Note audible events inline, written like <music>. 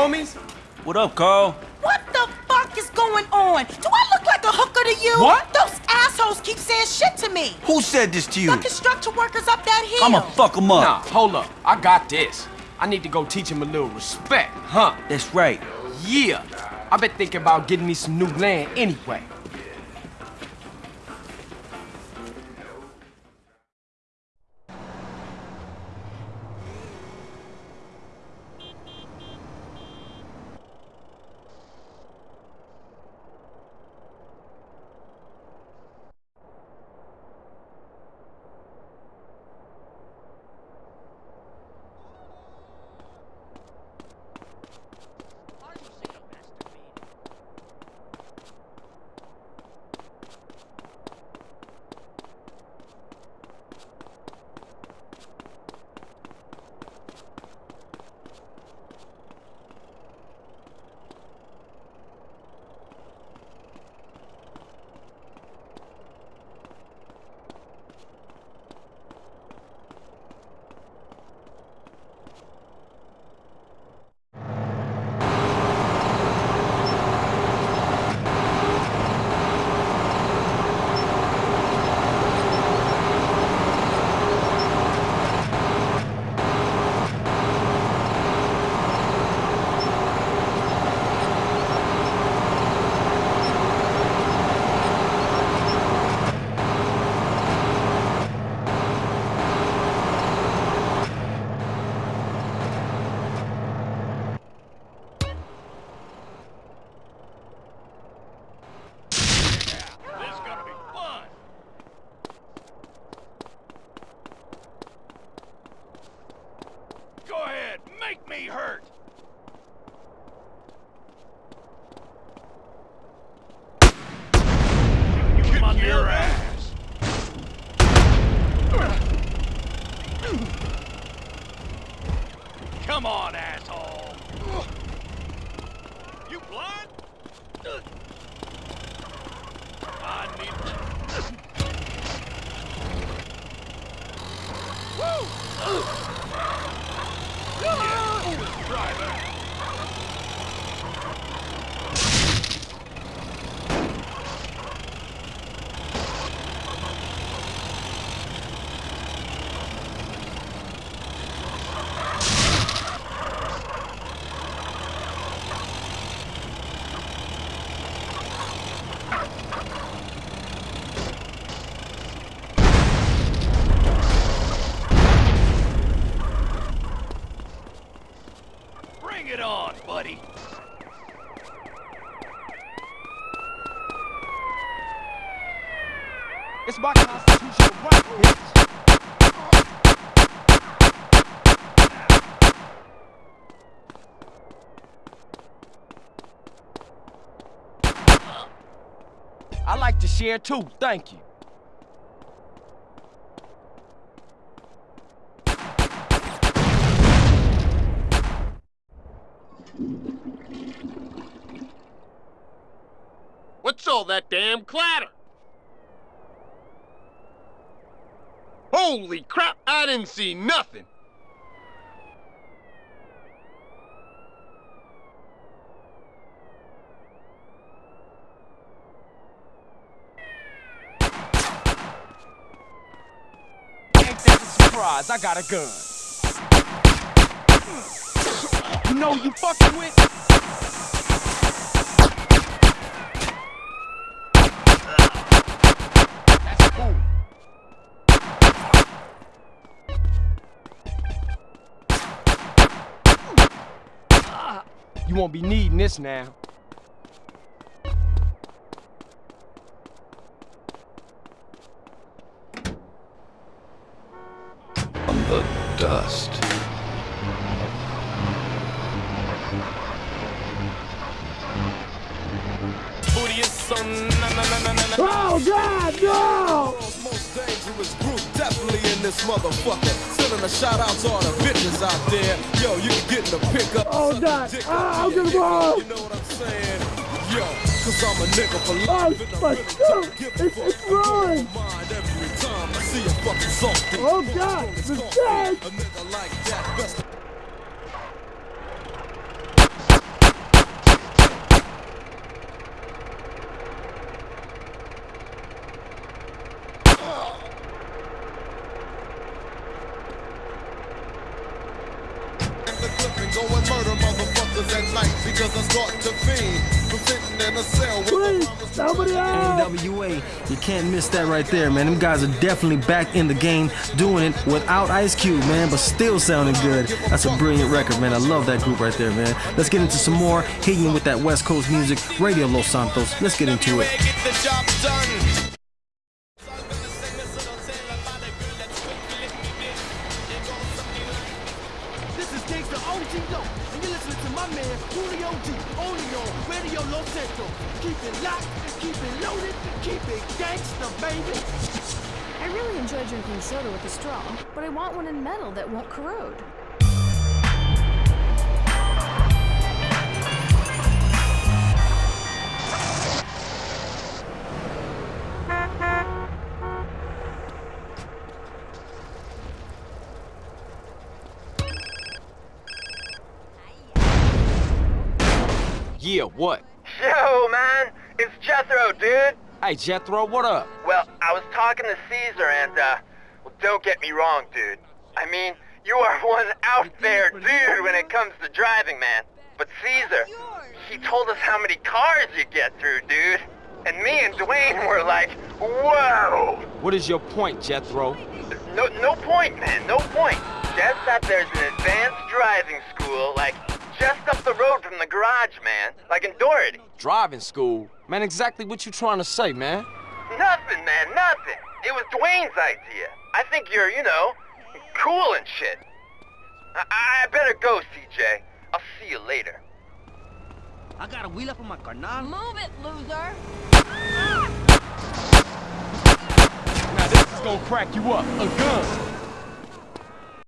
homies? What up, Carl? What the fuck is going on? Do I look like a hooker to you? What? Those assholes keep saying shit to me. Who said this to you? The construction workers up that hill. I'ma fuck them up. Nah, hold up. I got this. I need to go teach him a little respect, huh? That's right. Yeah. i been thinking about getting me some new land anyway. Come on, asshole! You blind? I need... Woo! Yeah, good driver. Bring it on, buddy. It's my constitutional right, bitch. I like to share too, thank you. What's all that damn clatter? Holy crap, I didn't see nothing. That a surprise? I got a gun. Hmm. You know you fucking with? You won't be needing this now. on the dust. Oh God, no! most dangerous group, definitely in this motherfucker. Sending a shout out to all the bitches out there. Yo, you can get in the pickup. Oh, God. Ah, I'm gonna go. You know what I'm saying? Yo, cause I'm a nigga for Oh, life. I my God. don't give a It's- it's I blow ruined. my mind because I start to fiend from sitting in a cell with Please, a promise somebody out. NWA, you can't miss that right there, man. Them guys are definitely back in the game, doing it without Ice Cube, man, but still sounding good. That's a brilliant record, man. I love that group right there, man. Let's get into some more, hitting with that West Coast music, Radio Los Santos. Let's get into it. It locked, keep it loaded, keep it gangsta, baby. I really enjoy drinking soda with a straw, but I want one in metal that won't corrode. Yeah, what? Yo, man, it's Jethro, dude. Hey, Jethro, what up? Well, I was talking to Cesar, and, uh, well, don't get me wrong, dude. I mean, you are <laughs> one out there dude when it comes to driving, man. But Cesar, he told us how many cars you get through, dude. And me and Dwayne were like, whoa! What is your point, Jethro? No, no point, man, no point. Just that there's an advanced driving school, like, just up the road from the garage, man. Like in Doherty. Driving school? Man, exactly what you trying to say, man? Nothing, man, nothing. It was Dwayne's idea. I think you're, you know, cool and shit. I, I better go, CJ. I'll see you later. I got a wheel up on my carnal. Move it, loser. Now this is gonna crack you up. A gun.